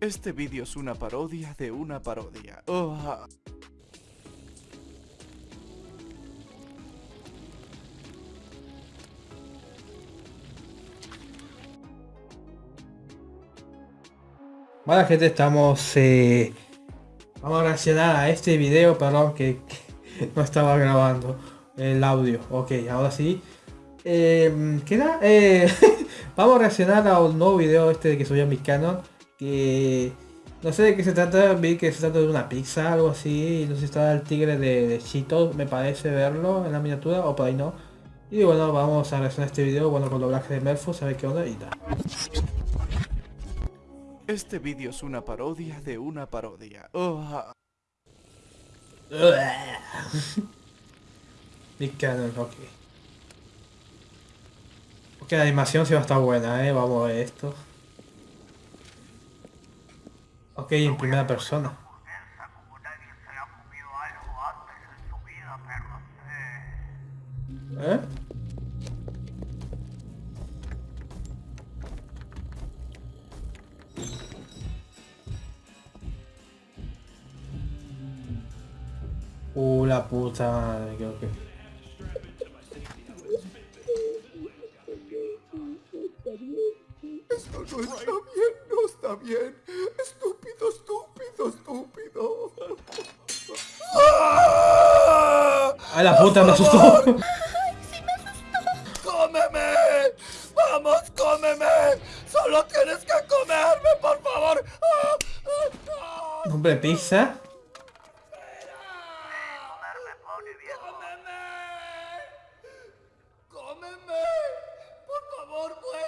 Este vídeo es una parodia de una parodia. Oh, Bueno gente, estamos... Eh, vamos a reaccionar a este video, perdón que, no estaba grabando el audio. Ok, ahora sí. Eh, ¿Qué era? Eh, vamos a reaccionar a un nuevo video este que subí a mi canon. Que no sé de qué se trata, vi que se trata de una pizza, algo así. No sé si está el tigre de, de Cheetos, me parece verlo en la miniatura, o por ahí no. Y bueno, vamos a reaccionar a este video, bueno, con doblaje de Melfo, a ver qué onda y tal. Este vídeo es una parodia de una parodia. Oh, Mi canon, ok. Ok, la animación sí va a estar buena, eh. Vamos a ver esto. Ok, en primera persona. ¿Eh? Uh, la puta madre, creo que... bien. Estúpido, estúpido, estúpido. ¡Ay, la puta, me asustó! ¡Cómeme! ¡Vamos, cómeme! ¡Solo tienes que comerme, por favor! ¿Nombre pizza?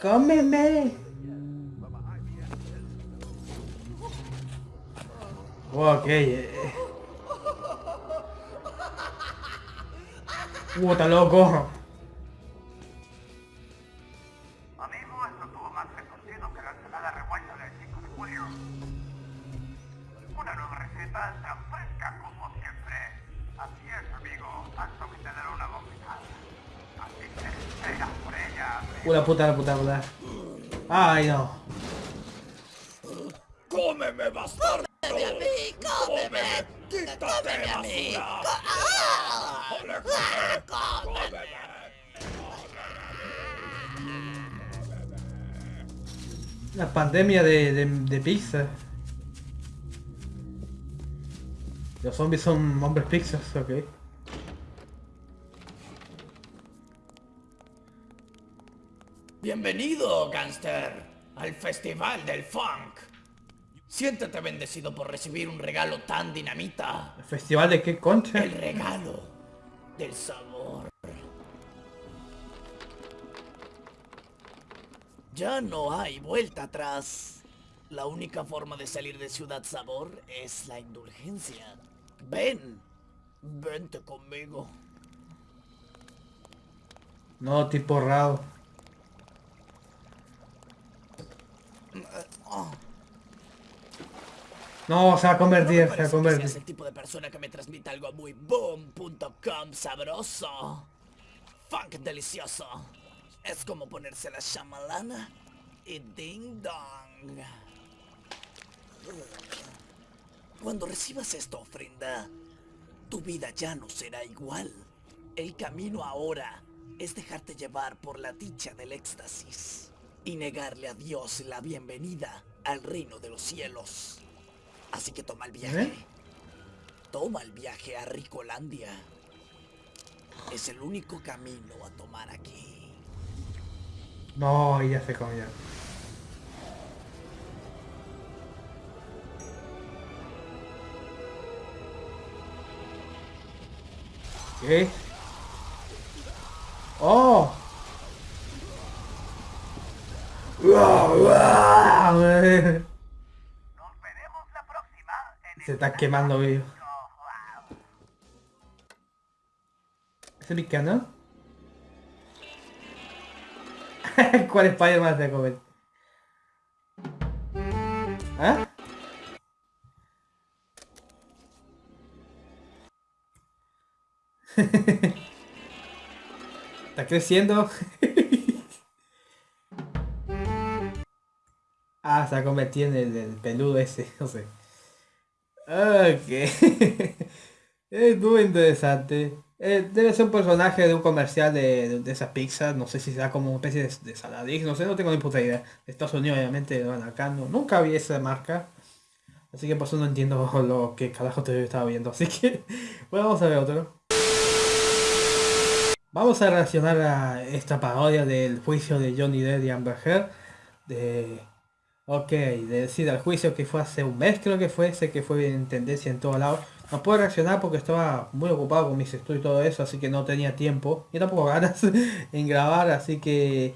¡Cómeme! Ok. Eh. Uh, está loco. Amigo, esto tuvo más retorcido que la ensalada revuelta del 5 de julio. Una nueva receta tan fresca como siempre. Así es, amigo. Tanto que te dará una. Así que espera por ella. Uh, la puta, la puta, la puta. Ay, no. ¡Cómeme, bastardo! ¡Cómeme a mí! ¡Cómeme! ¡Cómeme a mí! ¡Cómeme! La pandemia de, de, de pizza. Los zombies son hombres pizzas, ok. Bienvenido, gangster, al Festival del Funk. Siéntete bendecido por recibir un regalo tan dinamita. ¿El festival de qué concha? El regalo del sabor. Ya no hay vuelta atrás. La única forma de salir de Ciudad Sabor es la indulgencia. Ven, vente conmigo. No, tipo raro. No, se va a convertir, No se va a convertir. el tipo de persona que me transmite algo muy boom.com sabroso. Funk delicioso. Es como ponerse la chamalana y ding dong. Cuando recibas esta ofrenda, tu vida ya no será igual. El camino ahora es dejarte llevar por la dicha del éxtasis y negarle a Dios la bienvenida al reino de los cielos. Así que toma el viaje. ¿Eh? Toma el viaje a Ricolandia. Es el único camino a tomar aquí. No, ya se comió. ¿Qué? ¡Oh! Nos veremos la próxima en Se está quemando, vídeo. ¿Es mi canal? ¿Cuál Spider-Man te comer? ¿Ah? Está creciendo. Ah, se ha convertido en el, el peludo ese, no sé. Ok. es muy interesante. Eh, debe ser un personaje de un comercial de, de, de esas pizzas. No sé si será como una especie de, de Saladix. No sé, no tengo ni puta idea. De Estados Unidos, obviamente, bueno, acá no, nunca vi esa marca. Así que por eso no entiendo lo que carajo te estaba viendo. Así que, bueno, vamos a ver otro. Vamos a reaccionar a esta parodia del juicio de Johnny Depp y Amber Heard. De... Ok, de decir al juicio que fue hace un mes creo que fue ese que fue en tendencia en todos lados. No puedo reaccionar porque estaba muy ocupado con mis estudios y todo eso, así que no tenía tiempo. Y tampoco ganas en grabar, así que...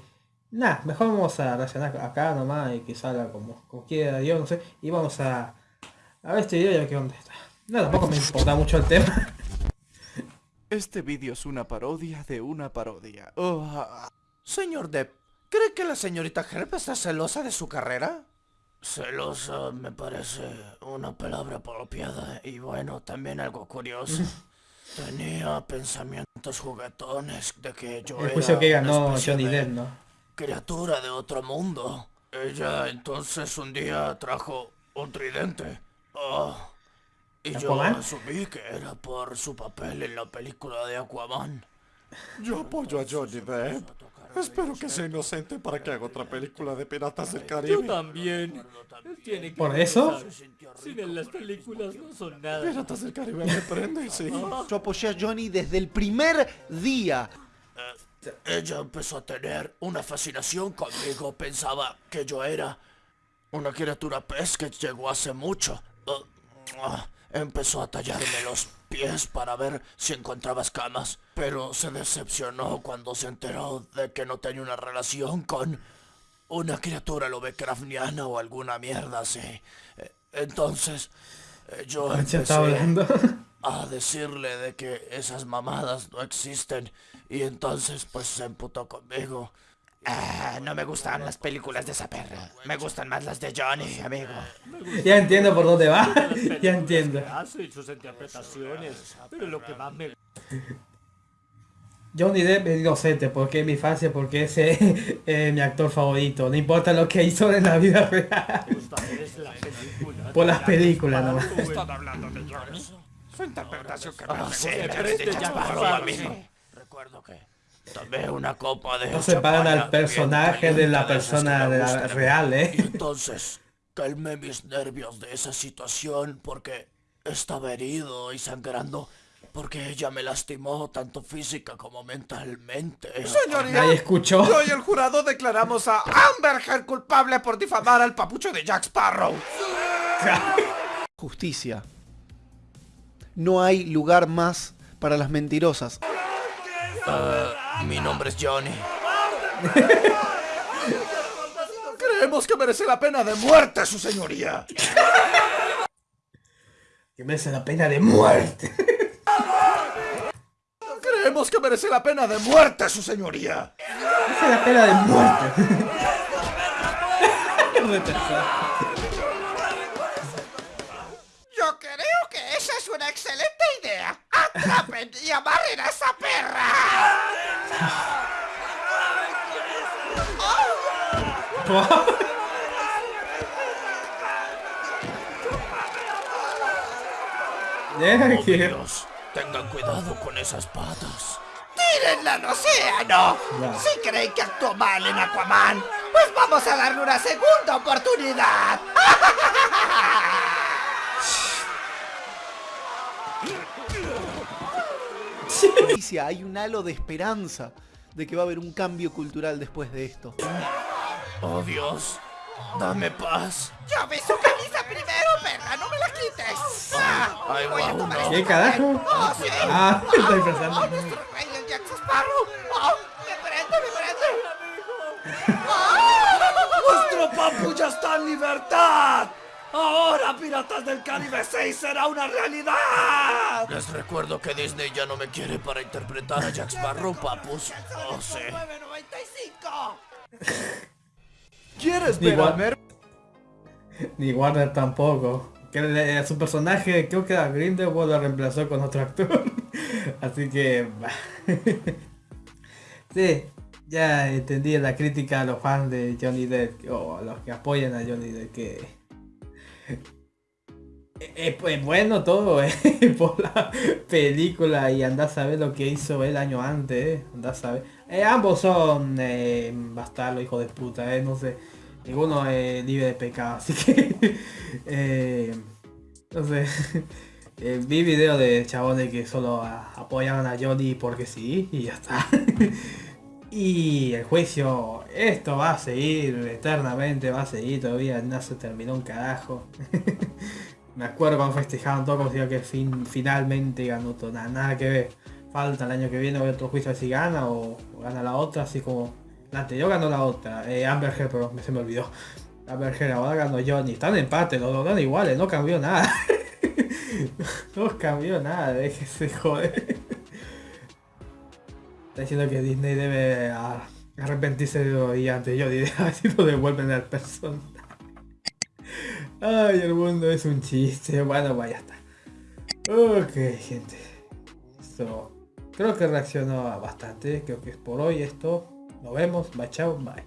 Nada, mejor vamos a reaccionar acá nomás y que salga como, como quiera yo, no sé. Y vamos a... A ver este video ya que dónde está. No, tampoco me importa mucho el tema. Este vídeo es una parodia de una parodia. Oh, ah, Señor Depp, ¿cree que la señorita Herb está celosa de su carrera? Celosa me parece una palabra apropiada y bueno, también algo curioso. Tenía pensamientos juguetones de que yo El era que una ganó Johnny de Depp, ¿no? criatura de otro mundo. Ella entonces un día trajo un tridente. Ah, y yo ¿Aquaman? asumí que era por su papel en la película de Aquaman. Yo apoyo a Johnny Depp. Espero que sea inocente para que haga otra película de Piratas del Yo Caribe. también. Él tiene que ¿Por eso? Sin él las películas no son nada. Piratas del Caribe me prende, sí. Yo apoyé a Johnny desde el primer día. Ella empezó a tener una fascinación conmigo. Pensaba que yo era una criatura pez que llegó hace mucho. Uh, ah, Empezó a tallarme los pies para ver si encontraba escamas. Pero se decepcionó cuando se enteró de que no tenía una relación con una criatura lovecraftiana o alguna mierda así. Entonces, eh, yo está empecé hablando. a decirle de que esas mamadas no existen y entonces pues se emputó conmigo. Ah, no me gustan las películas de esa perra. Me gustan más las de Johnny, amigo. ya entiendo por dónde va. Ya entiendo. que hace y sus interpretaciones. Pero lo que más me Johnny Depp es inocente porque es mi infancia, porque es eh, eh, mi actor favorito. No importa lo que hizo en la vida real. Por las películas nomás. Están hablando de Johnny. Su interpretación que me sí, ya, amigo. Recuerdo que tomé una copa de No separan al personaje de la persona de la real, Y eh. entonces calmé mis nervios de esa situación porque estaba herido y sangrando porque ella me lastimó tanto física como mentalmente. Señoría, escuchó. yo y el jurado declaramos a Amber Heard culpable por difamar al papucho de Jack Sparrow. Justicia. No hay lugar más para las mentirosas. Mi nombre es Johnny. Creemos que merece la pena de muerte, su señoría. Que merece la pena de muerte. Creemos que merece la pena de muerte, su señoría. Merece la pena de muerte. Amarren a esa perra. Oh, Dios, tengan cuidado con esas patas. ¡Tírenla al océano! Si creen que actuó mal en Aquaman, pues vamos a darle una segunda oportunidad. Justicia, Hay un halo de esperanza de que va a haber un cambio cultural después de esto. Oh Dios, dame paz. Yo vi su camisa primero, perra, no me la quites. Ah, Ahí voy a tomar uno. este ¿Qué carajo? ¡Oh, sí! Ah, estoy ¡Oh, pensando. nuestro rey, el Jack Sparrow! ¡Oh, me prende, me prende! ¡Oh! ¡Nuestro papu ya está en libertad! ¡Ahora Piratas del Caribe 6 será una realidad! Les recuerdo que Disney ya no me quiere para interpretar a Jack Sparrow, papus. Oh, sí. 9.95. ¿Quieres Ni ver a. Mer? Ni Warner tampoco. Que le- a su personaje, creo que a Grindelwald lo reemplazó con otro actor. Así que... sí, ya entendí la crítica a los fans de Johnny Depp o a los que apoyan a Johnny Depp que es pues bueno todo eh, por la película y andás a ver lo que hizo el año antes, eh, andás a. Eh, ambos son eh, bastardos, hijos de puta, eh, no sé. Ninguno es libre de pecado, así que... eh, no sé. Eh, vi videos de chabones que solo a- apoyaban a Johnny porque sí y ya está. Y el juicio, esto va a seguir eternamente, va a seguir todavía, no se terminó un carajo. Me acuerdo cuando festejaban todo como que fin, finalmente ganó todo, nada, nada que ver. Falta el año que viene otro juicio si gana o, gana la otra, así como la anterior ganó la otra, eh, Amber Heard, pero se me olvidó. Amber Heard ahora ganó Johnny, están en empate, los dos iguales, no cambió nada. no cambió nada, déjese joder. Está diciendo que Disney debe arrepentirse de de antes, yo diré, a ver si lo devuelven al personaje. Ay, el mundo es un chiste. Bueno, pues ya está. Ok, gente. Esto creo que reaccionó bastante. Creo que es por hoy esto. Nos vemos. Bye, chao. Bye.